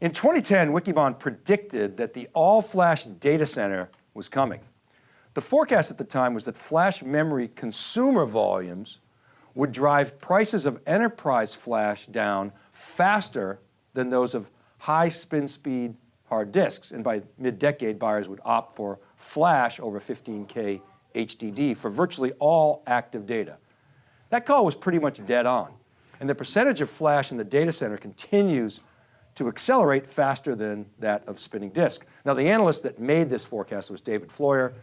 In 2010, Wikibon predicted that the all-flash data center was coming. The forecast at the time was that flash memory consumer volumes would drive prices of enterprise flash down faster than those of high spin speed hard disks. And by mid-decade, buyers would opt for flash over 15K HDD for virtually all active data. That call was pretty much dead on. And the percentage of flash in the data center continues to accelerate faster than that of spinning disk. Now the analyst that made this forecast was David Floyer,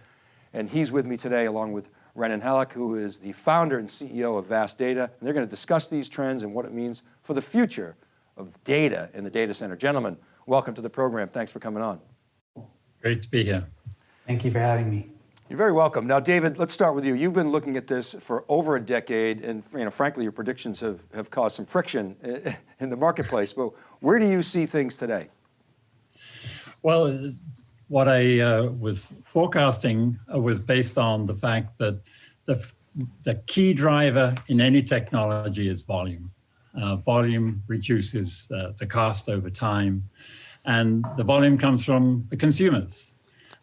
and he's with me today along with Renen Hallak, who is the founder and CEO of VAST Data, and they're going to discuss these trends and what it means for the future of data in the data center. Gentlemen, welcome to the program. Thanks for coming on. Great to be here. Thank you for having me. You're very welcome. Now, David, let's start with you. You've been looking at this for over a decade, and you know, frankly, your predictions have, have caused some friction in the marketplace, but where do you see things today? Well, what I uh, was forecasting uh, was based on the fact that the, the key driver in any technology is volume. Uh, volume reduces uh, the cost over time, and the volume comes from the consumers.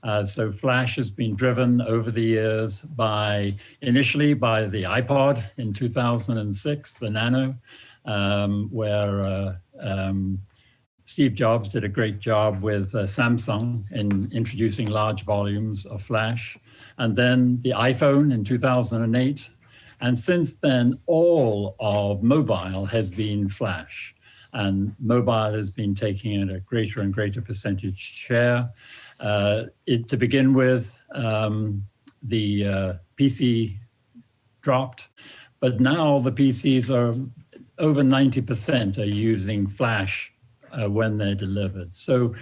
Uh, so Flash has been driven over the years by, initially by the iPod in 2006, the Nano, um, where uh, um, Steve Jobs did a great job with uh, Samsung in introducing large volumes of Flash. And then the iPhone in 2008. And since then, all of mobile has been Flash. And mobile has been taking a greater and greater percentage share. Uh, it, to begin with, um, the uh, PC dropped, but now the PCs are over 90% are using Flash uh, when they're delivered. So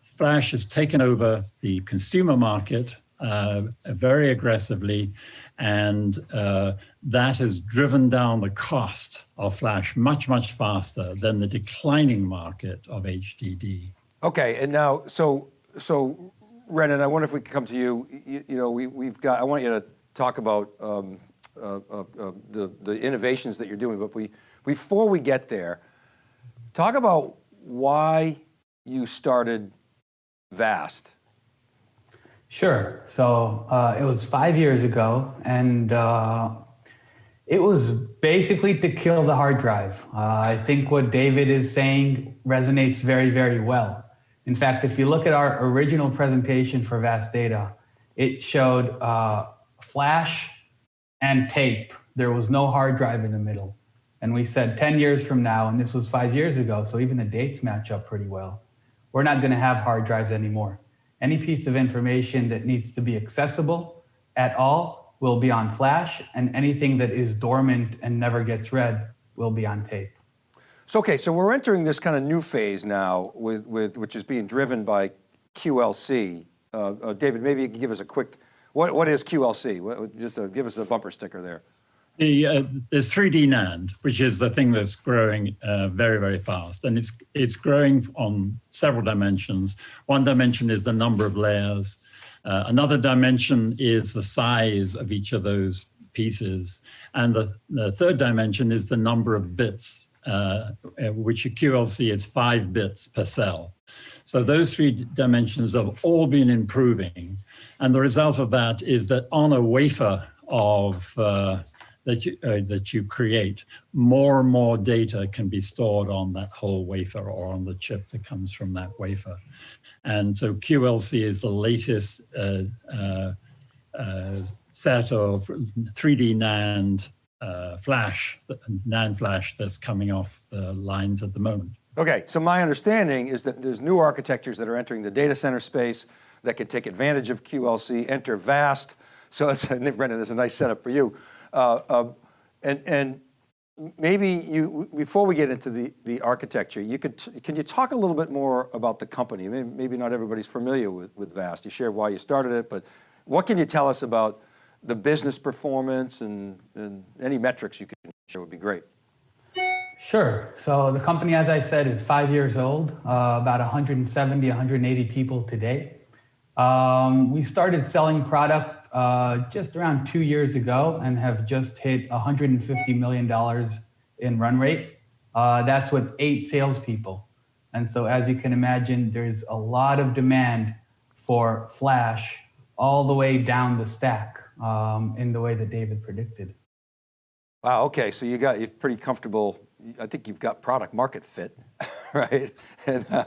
Flash has taken over the consumer market uh, very aggressively, and uh, that has driven down the cost of Flash much, much faster than the declining market of HDD. Okay, and now, so so, Renen, I wonder if we could come to you. You, you know, we, we've got, I want you to talk about um, uh, uh, uh, the, the innovations that you're doing, but we, before we get there, talk about why you started VAST. Sure, so uh, it was five years ago and uh, it was basically to kill the hard drive. Uh, I think what David is saying resonates very, very well. In fact, if you look at our original presentation for VAST Data, it showed uh, flash and tape. There was no hard drive in the middle. And we said 10 years from now, and this was five years ago, so even the dates match up pretty well. We're not gonna have hard drives anymore. Any piece of information that needs to be accessible at all will be on flash, and anything that is dormant and never gets read will be on tape. So, okay, so we're entering this kind of new phase now with, with which is being driven by QLC. Uh, uh, David, maybe you can give us a quick, what, what is QLC? What, just uh, give us a bumper sticker there. The, uh, there's 3D NAND, which is the thing that's growing uh, very, very fast. And it's, it's growing on several dimensions. One dimension is the number of layers. Uh, another dimension is the size of each of those pieces. And the, the third dimension is the number of bits uh, which a QLC is five bits per cell. So those three dimensions have all been improving. And the result of that is that on a wafer of uh, that you, uh, that you create, more and more data can be stored on that whole wafer or on the chip that comes from that wafer. And so QLC is the latest uh, uh, uh set of 3D NAND uh, flash, NAND flash that's coming off the lines at the moment. Okay, so my understanding is that there's new architectures that are entering the data center space that can take advantage of QLC, enter VAST. So it's, Renen, there's a nice setup for you. Uh, uh, and, and maybe you, before we get into the, the architecture, you could, can you talk a little bit more about the company? Maybe, maybe not everybody's familiar with, with VAST. You shared why you started it, but what can you tell us about the business performance and, and any metrics you can share would be great. Sure. So the company, as I said, is five years old, uh, about 170, 180 people today. Um, we started selling product uh, just around two years ago and have just hit $150 million in run rate. Uh, that's with eight salespeople. And so, as you can imagine, there's a lot of demand for flash all the way down the stack um, in the way that David predicted. Wow, okay, so you got, you're pretty comfortable, I think you've got product market fit, right? And, uh,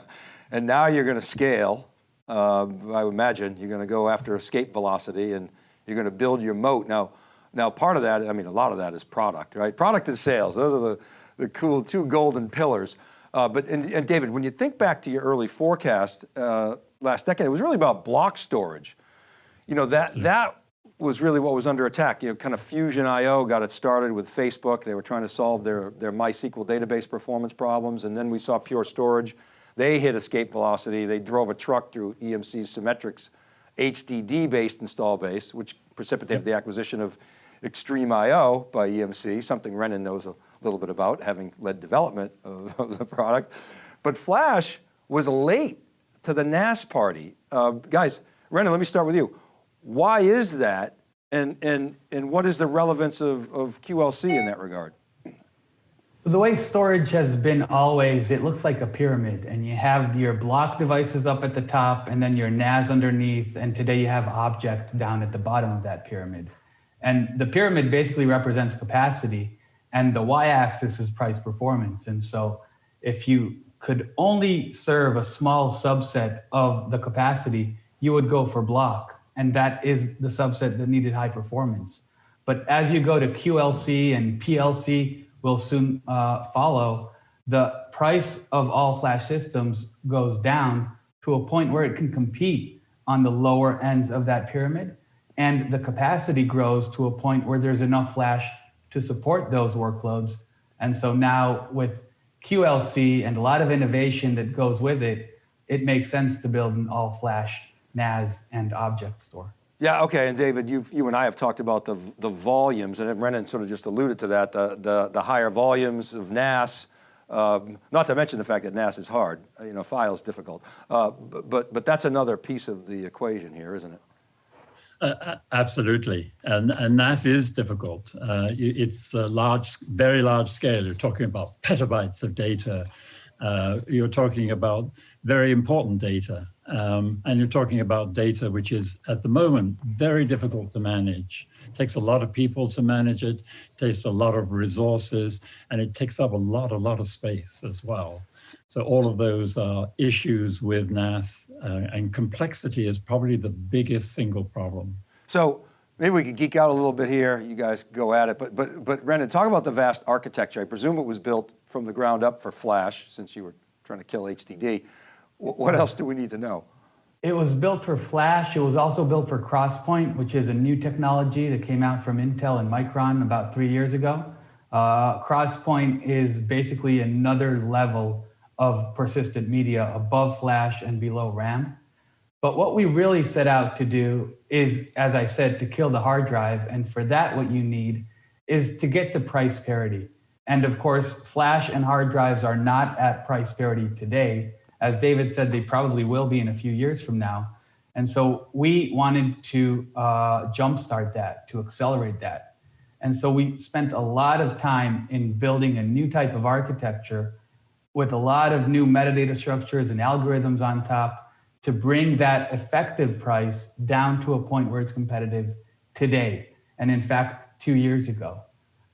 and now you're going to scale. Uh, I would imagine you're going to go after escape velocity and you're going to build your moat. Now, now part of that, I mean, a lot of that is product, right? Product and sales, those are the, the cool two golden pillars. Uh, but, and, and, David, when you think back to your early forecast uh, last decade, it was really about block storage. You know, that, that was really what was under attack. You know, kind of Fusion IO got it started with Facebook. They were trying to solve their, their MySQL database performance problems. And then we saw Pure Storage. They hit escape velocity. They drove a truck through EMC Symmetrix HDD-based install base, which precipitated the acquisition of XtremIO by EMC, something Renen knows a little bit about, having led development of, of the product. But Flash was late to the NAS party. Uh, guys, Renen, let me start with you. Why is that? And, and, and what is the relevance of, of QLC in that regard? So the way storage has been always, it looks like a pyramid and you have your block devices up at the top and then your NAS underneath. And today you have object down at the bottom of that pyramid. And the pyramid basically represents capacity and the y-axis is price performance. And so if you could only serve a small subset of the capacity, you would go for block and that is the subset that needed high performance. But as you go to QLC and PLC will soon uh, follow, the price of all flash systems goes down to a point where it can compete on the lower ends of that pyramid. And the capacity grows to a point where there's enough flash to support those workloads. And so now with QLC and a lot of innovation that goes with it, it makes sense to build an all flash NAS and object store. Yeah, okay, and David, you you and I have talked about the, the volumes, and Renen sort of just alluded to that, the, the, the higher volumes of NAS, um, not to mention the fact that NAS is hard, you know, file's difficult. Uh, but, but that's another piece of the equation here, isn't it? Uh, absolutely, and, and NAS is difficult. Uh, it's a large, very large scale. You're talking about petabytes of data. Uh, you're talking about very important data. Um, and you're talking about data which is at the moment very difficult to manage. It takes a lot of people to manage it, takes a lot of resources, and it takes up a lot, a lot of space as well. So all of those are issues with NAS uh, and complexity is probably the biggest single problem. So maybe we could geek out a little bit here. You guys go at it, but, but, but Renen, talk about the VAST architecture. I presume it was built from the ground up for Flash since you were trying to kill HDD. What else do we need to know? It was built for Flash. It was also built for Crosspoint, which is a new technology that came out from Intel and Micron about three years ago. Uh, Crosspoint is basically another level of persistent media above Flash and below RAM. But what we really set out to do is, as I said, to kill the hard drive. And for that, what you need is to get to price parity. And of course, Flash and hard drives are not at price parity today. As David said, they probably will be in a few years from now. And so we wanted to uh, jumpstart that, to accelerate that. And so we spent a lot of time in building a new type of architecture with a lot of new metadata structures and algorithms on top to bring that effective price down to a point where it's competitive today. And in fact, two years ago.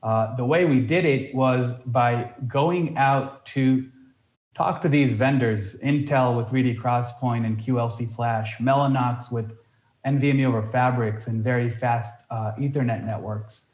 Uh, the way we did it was by going out to talk to these vendors, Intel with 3D Crosspoint and QLC Flash, Mellanox with NVMe over Fabrics and very fast uh, Ethernet networks.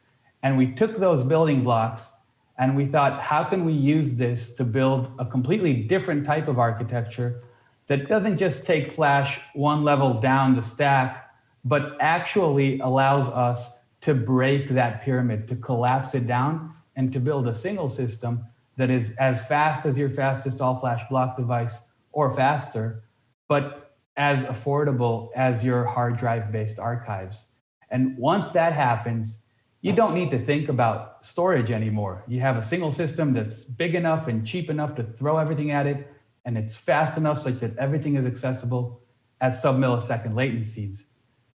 And we took those building blocks and we thought, how can we use this to build a completely different type of architecture that doesn't just take Flash one level down the stack, but actually allows us to break that pyramid, to collapse it down and to build a single system that is as fast as your fastest all-flash block device or faster, but as affordable as your hard drive-based archives. And once that happens, you don't need to think about storage anymore. You have a single system that's big enough and cheap enough to throw everything at it, and it's fast enough such that everything is accessible at sub-millisecond latencies.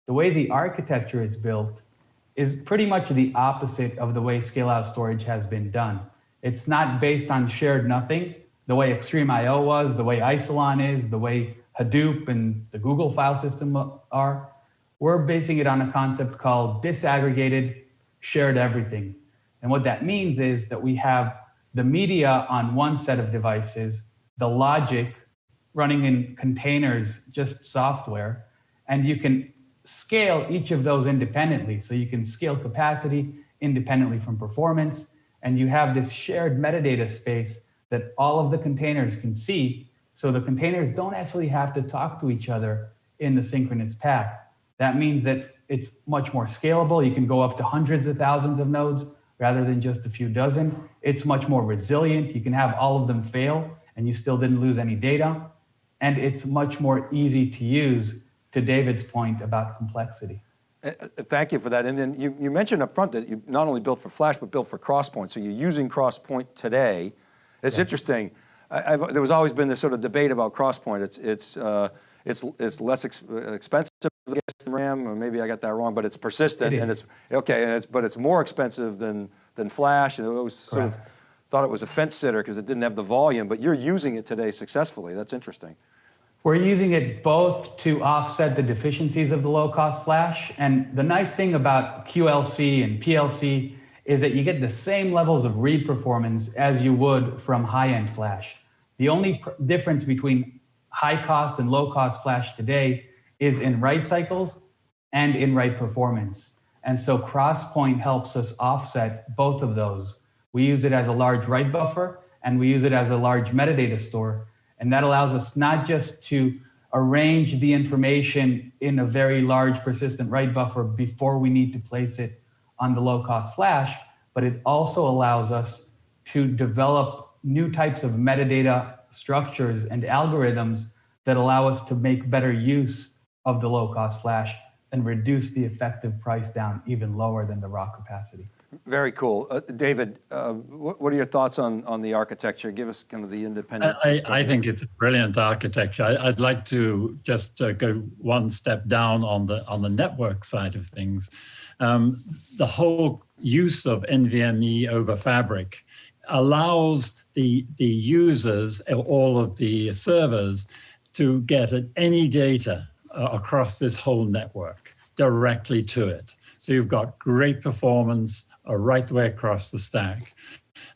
The way the architecture is built is pretty much the opposite of the way scale-out storage has been done. It's not based on shared nothing, the way XtremIO was, the way Isilon is, the way Hadoop and the Google file system are. We're basing it on a concept called disaggregated shared everything. And what that means is that we have the media on one set of devices, the logic running in containers, just software, and you can scale each of those independently. So you can scale capacity independently from performance, and you have this shared metadata space that all of the containers can see. So the containers don't actually have to talk to each other in the synchronous path. That means that it's much more scalable. You can go up to hundreds of thousands of nodes rather than just a few dozen. It's much more resilient. You can have all of them fail and you still didn't lose any data. And it's much more easy to use to David's point about complexity. Uh, uh, Thank you for that. And then you, you mentioned up front that you not only built for Flash, but built for Crosspoint. So you're using Crosspoint today. It's interesting. I, I've, there was always been this sort of debate about Crosspoint. It's, it's, uh, it's, it's less ex expensive than RAM, or maybe I got that wrong, but it's persistent It and it's, okay, and it's, but it's more expensive than, than Flash. And it was sort of, thought it was a fence sitter because it didn't have the volume, but you're using it today successfully. That's interesting. We're using it both to offset the deficiencies of the low-cost flash. And the nice thing about QLC and PLC is that you get the same levels of read performance as you would from high-end flash. The only difference between high-cost and low-cost flash today is in write cycles and in write performance. And so Crosspoint helps us offset both of those. We use it as a large write buffer and we use it as a large metadata store. And that allows us not just to arrange the information in a very large persistent write buffer before we need to place it on the low cost flash, but it also allows us to develop new types of metadata structures and algorithms that allow us to make better use of the low cost flash and reduce the effective price down even lower than the raw capacity. Very cool. Uh, David, uh, what, what are your thoughts on, on the architecture? Give us kind of the independent. I, I think it's a brilliant architecture. I, I'd like to just uh, go one step down on the on the network side of things. Um, the whole use of NVMe over Fabric allows the the users, all of the servers, to get at any data uh, across this whole network directly to it. So you've got great performance right the way across the stack.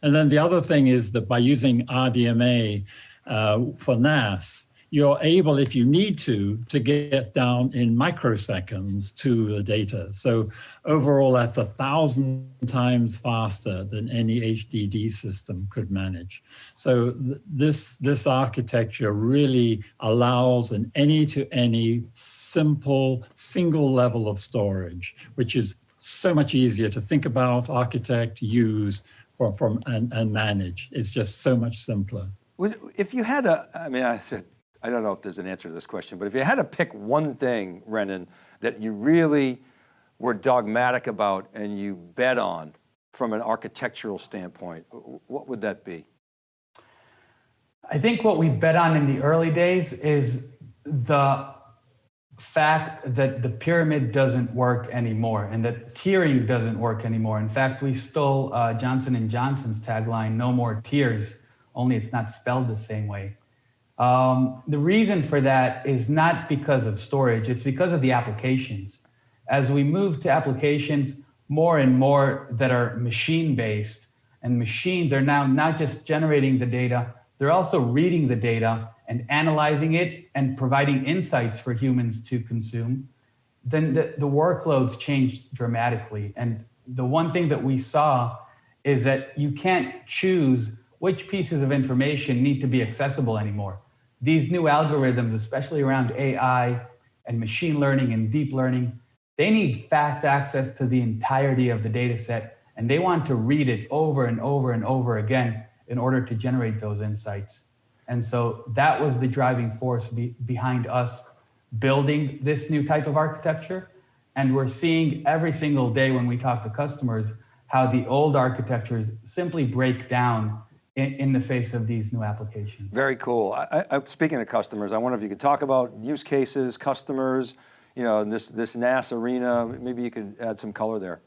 And then the other thing is that by using RDMA uh, for NAS, you're able, if you need to, to get down in microseconds to the data. So overall, that's a thousand times faster than any HDD system could manage. So th this, this architecture really allows an any-to-any simple single level of storage, which is so much easier to think about, architect, use, or from and, and manage. It's just so much simpler. If you had a, I mean, I said, I don't know if there's an answer to this question, but if you had to pick one thing, Renen, that you really were dogmatic about and you bet on from an architectural standpoint, what would that be? I think what we bet on in the early days is the fact that the pyramid doesn't work anymore and that tiering doesn't work anymore. In fact, we stole uh, Johnson and Johnson's tagline, "No more tiers," only it's not spelled the same way. Um, the reason for that is not because of storage; it's because of the applications. As we move to applications more and more that are machine-based, and machines are now not just generating the data, they're also reading the data and analyzing it and providing insights for humans to consume, then the, the workloads change dramatically. And the one thing that we saw is that you can't choose which pieces of information need to be accessible anymore. These new algorithms, especially around AI and machine learning and deep learning, they need fast access to the entirety of the data set, and they want to read it over and over and over again in order to generate those insights. And so that was the driving force be, behind us building this new type of architecture. And we're seeing every single day when we talk to customers how the old architectures simply break down in, in the face of these new applications. Very cool. I, I, speaking of customers, I wonder if you could talk about use cases, customers, you know, this, this NAS arena, maybe you could add some color there.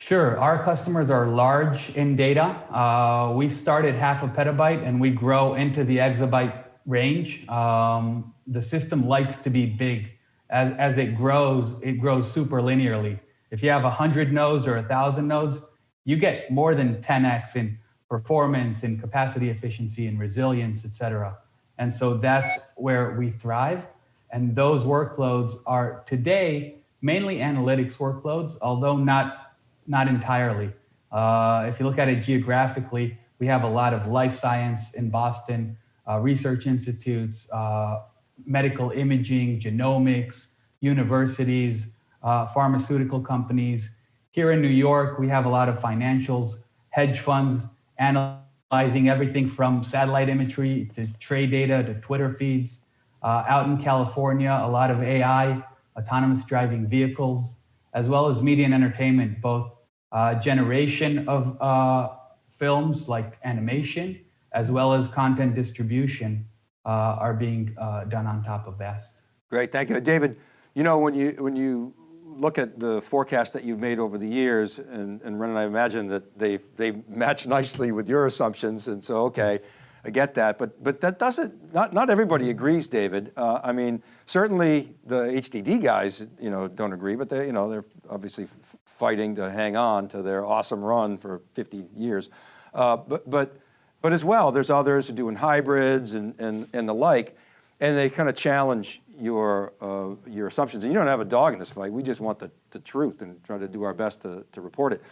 Sure. Our customers are large in data. Uh, we start at half a petabyte and we grow into the exabyte range. Um, the system likes to be big. As, as it grows, it grows super linearly. If you have 100 nodes or 1,000 nodes, you get more than 10x in performance in capacity efficiency and resilience, et cetera. And so that's where we thrive. And those workloads are today mainly analytics workloads, although not not entirely. Uh, if you look at it geographically, we have a lot of life science in Boston, uh, research institutes, uh, medical imaging, genomics, universities, uh, pharmaceutical companies. Here in New York, we have a lot of financials, hedge funds, analyzing everything from satellite imagery to trade data to Twitter feeds. Uh, out in California, a lot of AI, autonomous driving vehicles, as well as media and entertainment, both uh, generation of uh, films like animation, as well as content distribution uh, are being uh, done on top of VAST. Great, thank you. David, you know, when you, when you look at the forecast that you've made over the years, and, and Ren and I imagine that they, they match nicely with your assumptions, and so, okay, I get that, but, but that doesn't, not, not everybody agrees, David. Uh, I mean, certainly the HDD guys, you know, don't agree, but they, you know, they're obviously fighting to hang on to their awesome run for 50 years. Uh, but, but, but as well, there's others who doing hybrids and, and, and the like, and they kind of challenge your, uh, your assumptions. And you don't have a dog in this fight. We just want the, the truth and try to do our best to, to report it.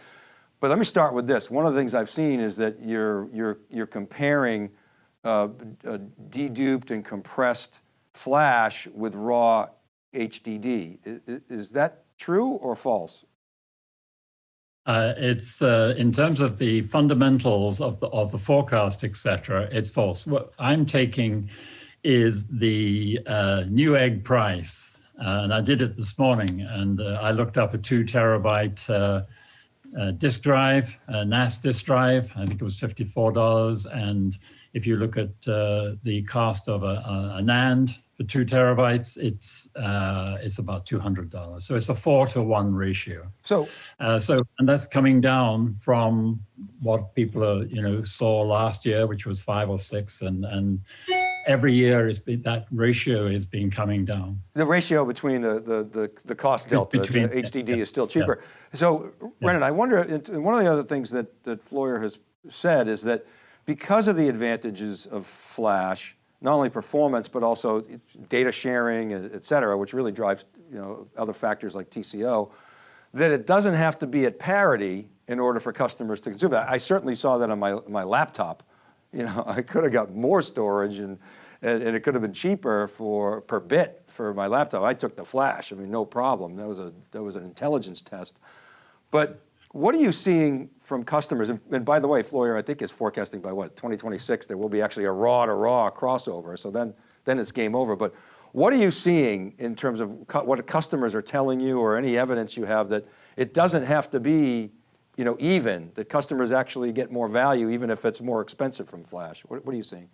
But let me start with this. One of the things I've seen is that you're, you're, you're comparing uh, deduped and compressed flash with raw HDD. Is, is that true or false? Uh, it's uh, in terms of the fundamentals of the of the forecast, etc. It's false. What I'm taking is the uh, Newegg price, uh, and I did it this morning, and uh, I looked up a two terabyte uh, disk drive, NAS disk drive. I think it was fifty four dollars, and if you look at the cost of a, a, a NAND for two terabytes, it's uh, it's about two hundred dollars. So it's a four to one ratio. So, uh, so and that's coming down from what people are, you know saw last year, which was five or six, and and every year is that ratio is been coming down. The ratio between the the the, the cost delta, between, the HDD yeah, is still cheaper. Yeah. So, Renen, I wonder. One of the other things that that Floyer has said is that because of the advantages of flash not only performance, but also data sharing, et cetera, which really drives you know, other factors like TCO, that it doesn't have to be at parity in order for customers to consume it. I certainly saw that on my, my laptop. You know, I could have got more storage and, and, and, it could have been cheaper for per bit for my laptop. I took the flash, I mean, no problem. That was, a, that was an intelligence test. But what are you seeing from customers? And, and, by the way, Floyer, I think is forecasting by what, 2026, there will be actually a raw to raw crossover. So then, then it's game over. But what are you seeing in terms of what customers are telling you or any evidence you have that it doesn't have to be you know, even, that customers actually get more value even if it's more expensive from flash? What, what are you seeing?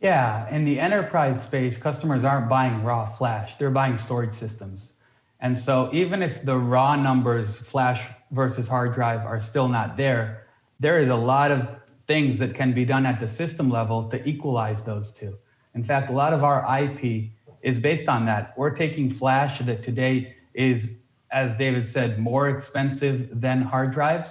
Yeah, in the enterprise space, customers aren't buying raw flash, they're buying storage systems. And so even if the raw numbers, flash versus hard drive, are still not there, there is a lot of things that can be done at the system level to equalize those two. In fact, a lot of our IP is based on that. We're taking flash that today is, as David said, more expensive than hard drives,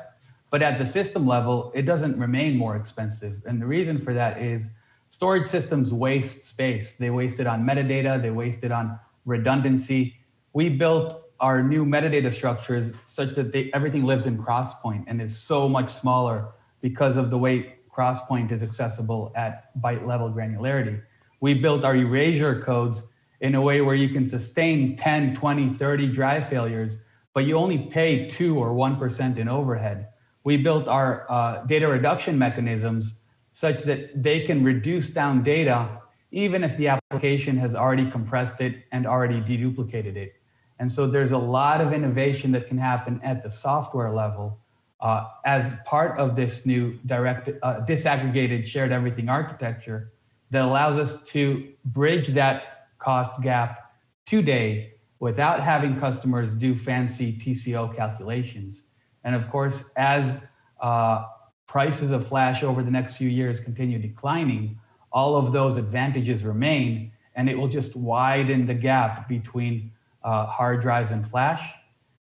but at the system level, it doesn't remain more expensive. And the reason for that is storage systems waste space. They waste it on metadata, they waste it on redundancy, we built our new metadata structures such that they, everything lives in Crosspoint and is so much smaller because of the way Crosspoint is accessible at byte level granularity. We built our erasure codes in a way where you can sustain 10, 20, 30 drive failures, but you only pay two or 1% in overhead. We built our uh, data reduction mechanisms such that they can reduce down data even if the application has already compressed it and already deduplicated it. And so there's a lot of innovation that can happen at the software level uh, as part of this new direct uh, disaggregated shared everything architecture that allows us to bridge that cost gap today without having customers do fancy TCO calculations. And of course, as uh, prices of flash over the next few years continue declining, all of those advantages remain, and it will just widen the gap between uh, hard drives and flash.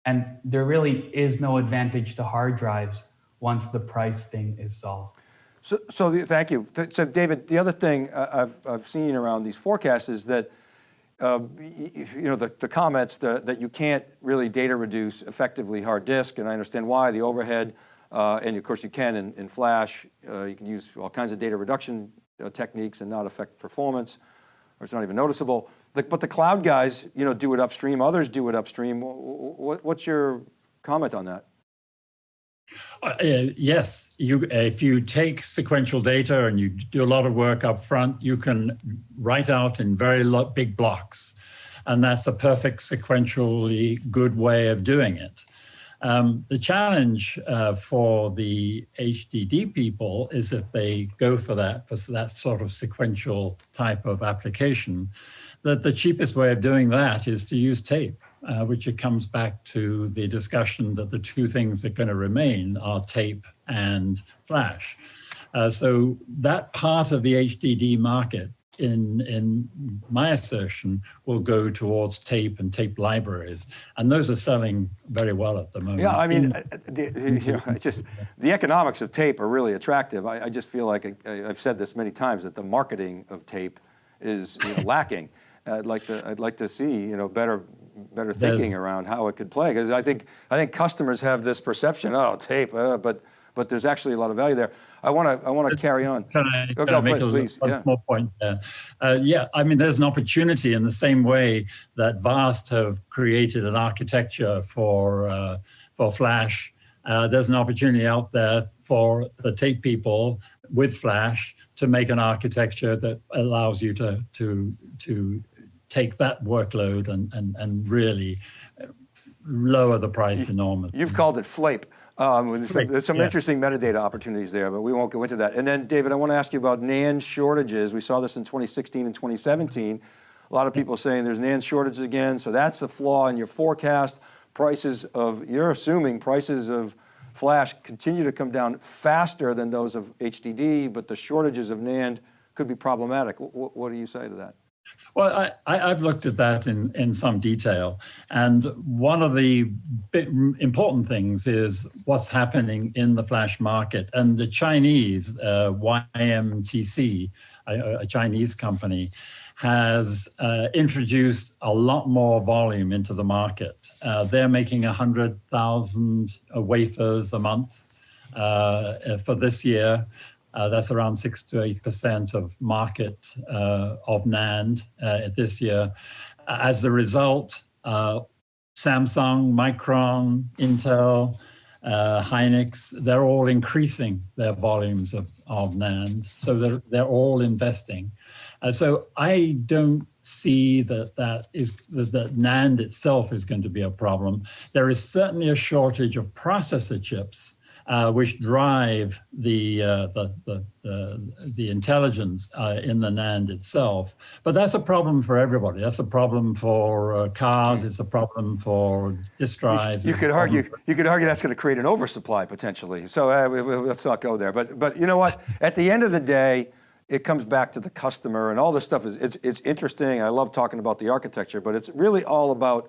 And there really is no advantage to hard drives once the price thing is solved. So, so the, thank you. So David, the other thing I've, I've seen around these forecasts is that, uh, you know, the, the comments that you can't really data reduce effectively hard disk, and I understand why, the overhead, uh, and of course you can in, in Flash, uh, you can use all kinds of data reduction uh, techniques and not affect performance, or it's not even noticeable. The, but the cloud guys, you know, do it upstream, others do it upstream. What, what's your comment on that? Uh, yes, you, if you take sequential data and you do a lot of work up front, you can write out in very big blocks. And that's a perfect sequentially good way of doing it. Um, the challenge uh, for the HDD people is if they go for that, for that sort of sequential type of application, that the cheapest way of doing that is to use tape uh, which it comes back to the discussion that the two things that are going to remain are tape and flash. Uh, so that part of the HDD market, in, in my assertion, will go towards tape and tape libraries. And those are selling very well at the moment. Yeah, I mean, uh, the, you know, it's just, the economics of tape are really attractive. I, I just feel like, I, have said this many times, that the marketing of tape is you know, lacking. I'd like to, I'd like to see, you know, better better thinking around how it could play. Because I think, I think customers have this perception, oh, tape, uh, but, but there's actually a lot of value there. I want to, I want to carry on. Can I, can I make a please? Yeah. more point there? Uh, yeah, I mean, there's an opportunity in the same way that VAST have created an architecture for, uh, for Flash. Uh, there's an opportunity out there for the tape people with Flash to make an architecture that allows you to, to, to take that workload and, and, and really lower the price you, enormously. You've called it FLAPE. Um, there's some, there's some yeah. interesting metadata opportunities there, but we won't go into that. And then David, I want to ask you about NAND shortages. We saw this in 2016 and 2017. A lot of people saying there's NAND shortages again, so that's the flaw in your forecast. Prices of, you're assuming prices of flash continue to come down faster than those of HDD, but the shortages of NAND could be problematic. what, what do you say to that? Well, I, have looked at that in, in some detail. And one of the important things is what's happening in the flash market. And the Chinese, uh, YMTC, a, a, Chinese company, has uh, introduced a lot more volume into the market. Uh, they're making 100,000 wafers a month uh, for this year. Uh, that's around six to eight percent of market uh, of NAND uh, this year. As a result, uh, Samsung, Micron, Intel, uh, Hynix, they're all increasing their volumes of, of NAND. So they're, they're all investing. Uh, so I don't see that that is that, that NAND itself is going to be a problem. There is certainly a shortage of processor chips uh, which drive the, uh, the, the, the, the, intelligence uh, in the NAND itself. But that's a problem for everybody. That's a problem for uh, cars. It's a problem for disk drives. You, you could argue. For... You could argue that's going to create an oversupply potentially. So uh, let's not go there. But but you know what? At the end of the day, it comes back to the customer and all this stuff is it's, it's interesting. I love talking about the architecture, but it's really all about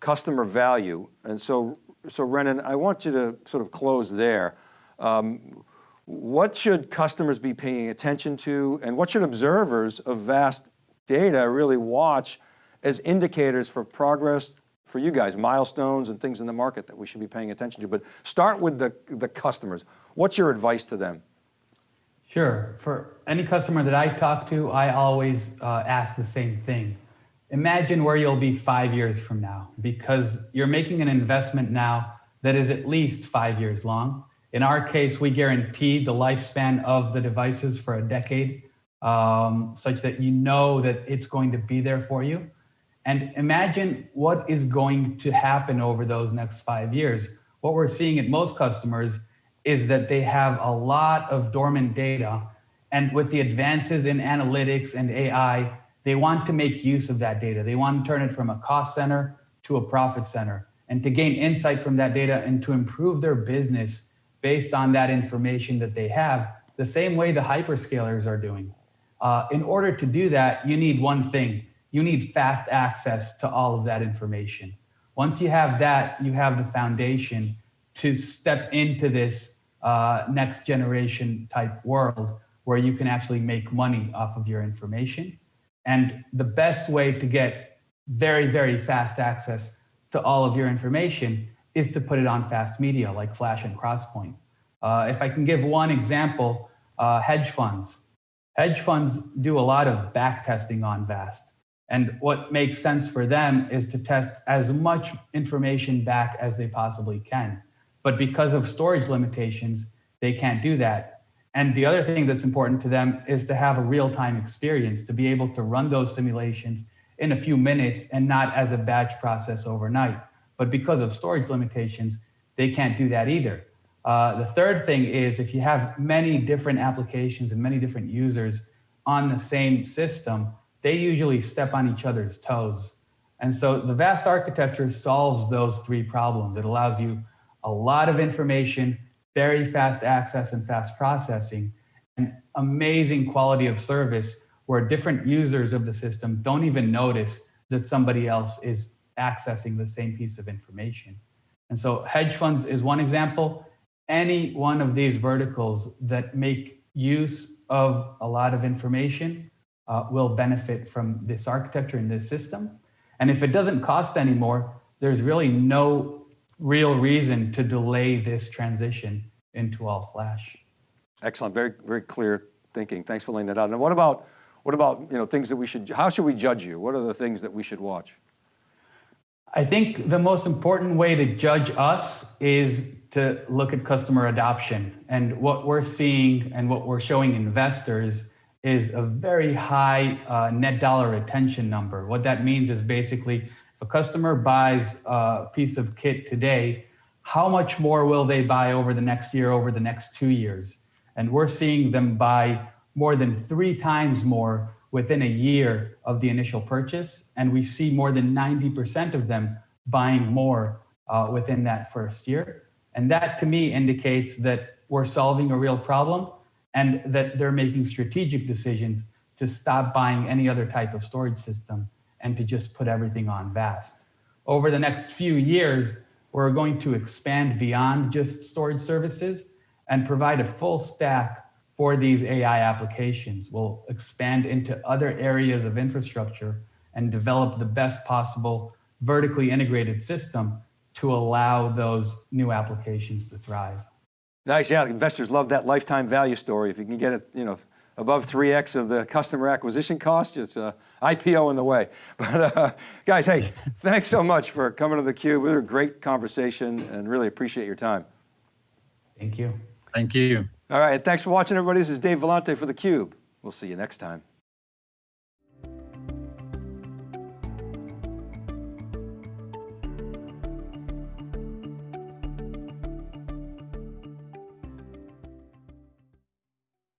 customer value. And so so Renen, I want you to sort of close there. Um, what should customers be paying attention to and what should observers of vast data really watch as indicators for progress for you guys, milestones and things in the market that we should be paying attention to. But start with the, the customers. What's your advice to them? Sure, for any customer that I talk to, I always uh, ask the same thing imagine where you'll be five years from now because you're making an investment now that is at least five years long. In our case, we guarantee the lifespan of the devices for a decade um, such that you know that it's going to be there for you. And imagine what is going to happen over those next five years. What we're seeing at most customers is that they have a lot of dormant data. And with the advances in analytics and AI, they want to make use of that data. They want to turn it from a cost center to a profit center. and to gain insight from that data and to improve their business based on that information that they have, the same way the hyperscalers are doing. Uh, in order to do that, you need one thing. You need fast access to all of that information. Once you have that, you have the foundation to step into this uh, next generation type world where you can actually make money off of your information. And the best way to get very, very fast access to all of your information is to put it on fast media like Flash and Crosspoint. Uh, if I can give one example, uh, hedge funds. Hedge funds do a lot of back testing on VAST. And what makes sense for them is to test as much information back as they possibly can. But because of storage limitations, they can't do that. And the other thing that's important to them is to have a real-time experience, to be able to run those simulations in a few minutes and not as a batch process overnight. But because of storage limitations, they can't do that either. Uh, the third thing is if you have many different applications and many different users on the same system, they usually step on each other's toes. And so the VAST architecture solves those three problems. It allows you a lot of information, very fast access and fast processing, and amazing quality of service where different users of the system don't even notice that somebody else is accessing the same piece of information. And so hedge funds is one example. Any one of these verticals that make use of a lot of information uh, will benefit from this architecture and this system. And if it doesn't cost anymore, there's really no real reason to delay this transition into all flash. Excellent, very, very clear thinking. Thanks for laying that out. And what about, what about, you know, things that we should, how should we judge you? What are the things that we should watch? I think the most important way to judge us is to look at customer adoption. And what we're seeing and what we're showing investors is a very high uh, net dollar retention number. What that means is basically a customer buys a piece of kit today, how much more will they buy over the next year, over the next two years? And we're seeing them buy more than three times more within a year of the initial purchase. And we see more than 90% of them buying more uh, within that first year. And that to me indicates that we're solving a real problem and that they're making strategic decisions to stop buying any other type of storage system and to just put everything on VAST. Over the next few years, we're going to expand beyond just storage services and provide a full stack for these AI applications. We'll expand into other areas of infrastructure and develop the best possible vertically integrated system to allow those new applications to thrive. Nice, yeah, investors love that lifetime value story. If you can get it, you know, above 3X of the customer acquisition cost, it's uh, IPO in the way. But uh, guys, hey, thanks so much for coming to theCUBE. It was a great conversation and really appreciate your time. Thank you. Thank you. All right, thanks for watching everybody. This is Dave Vellante for theCUBE. We'll see you next time.